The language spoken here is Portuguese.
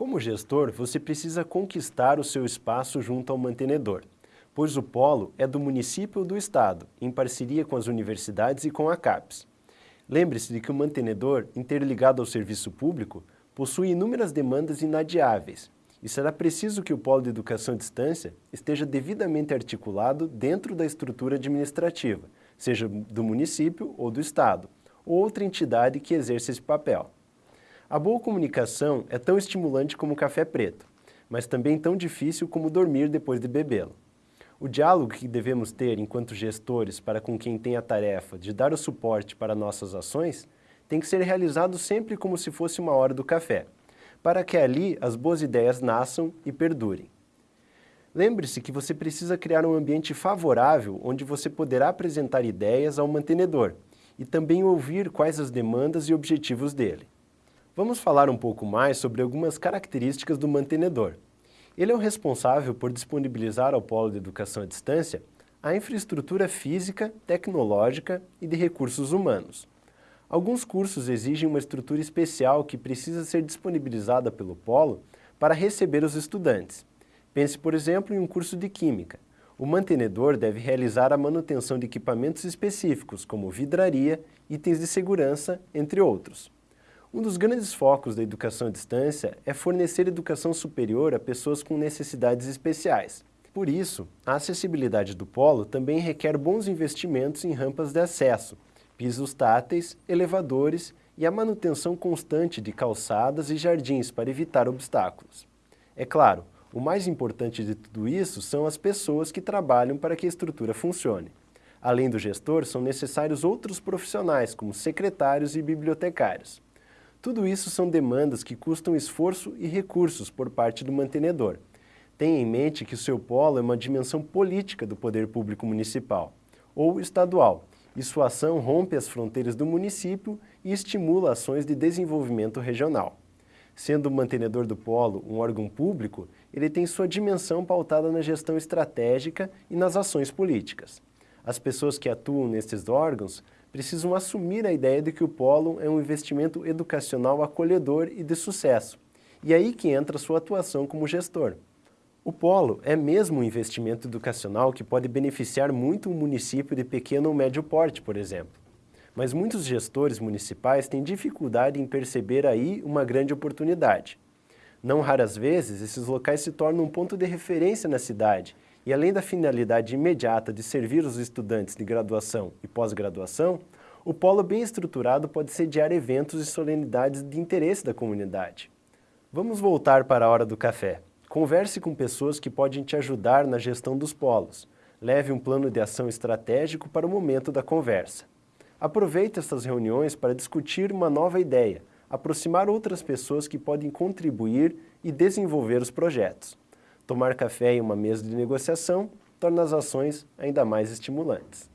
Como gestor, você precisa conquistar o seu espaço junto ao mantenedor, pois o polo é do município ou do estado, em parceria com as universidades e com a CAPES. Lembre-se de que o mantenedor, interligado ao serviço público, possui inúmeras demandas inadiáveis e será preciso que o polo de educação à distância esteja devidamente articulado dentro da estrutura administrativa, seja do município ou do estado, ou outra entidade que exerça esse papel. A boa comunicação é tão estimulante como o café preto, mas também tão difícil como dormir depois de bebê-lo. O diálogo que devemos ter enquanto gestores para com quem tem a tarefa de dar o suporte para nossas ações tem que ser realizado sempre como se fosse uma hora do café, para que ali as boas ideias nasçam e perdurem. Lembre-se que você precisa criar um ambiente favorável onde você poderá apresentar ideias ao mantenedor e também ouvir quais as demandas e objetivos dele. Vamos falar um pouco mais sobre algumas características do mantenedor. Ele é o responsável por disponibilizar ao Polo de Educação à Distância a infraestrutura física, tecnológica e de recursos humanos. Alguns cursos exigem uma estrutura especial que precisa ser disponibilizada pelo Polo para receber os estudantes. Pense, por exemplo, em um curso de Química. O mantenedor deve realizar a manutenção de equipamentos específicos, como vidraria, itens de segurança, entre outros. Um dos grandes focos da educação à distância é fornecer educação superior a pessoas com necessidades especiais. Por isso, a acessibilidade do polo também requer bons investimentos em rampas de acesso, pisos táteis, elevadores e a manutenção constante de calçadas e jardins para evitar obstáculos. É claro, o mais importante de tudo isso são as pessoas que trabalham para que a estrutura funcione. Além do gestor, são necessários outros profissionais, como secretários e bibliotecários. Tudo isso são demandas que custam esforço e recursos por parte do mantenedor. Tenha em mente que o seu polo é uma dimensão política do poder público municipal ou estadual, e sua ação rompe as fronteiras do município e estimula ações de desenvolvimento regional. Sendo o mantenedor do polo um órgão público, ele tem sua dimensão pautada na gestão estratégica e nas ações políticas. As pessoas que atuam nestes órgãos precisam assumir a ideia de que o polo é um investimento educacional acolhedor e de sucesso. E aí que entra sua atuação como gestor. O polo é mesmo um investimento educacional que pode beneficiar muito um município de pequeno ou médio porte, por exemplo. Mas muitos gestores municipais têm dificuldade em perceber aí uma grande oportunidade. Não raras vezes, esses locais se tornam um ponto de referência na cidade e além da finalidade imediata de servir os estudantes de graduação e pós-graduação, o polo bem estruturado pode sediar eventos e solenidades de interesse da comunidade. Vamos voltar para a hora do café. Converse com pessoas que podem te ajudar na gestão dos polos. Leve um plano de ação estratégico para o momento da conversa. Aproveite essas reuniões para discutir uma nova ideia, aproximar outras pessoas que podem contribuir e desenvolver os projetos. Tomar café em uma mesa de negociação torna as ações ainda mais estimulantes.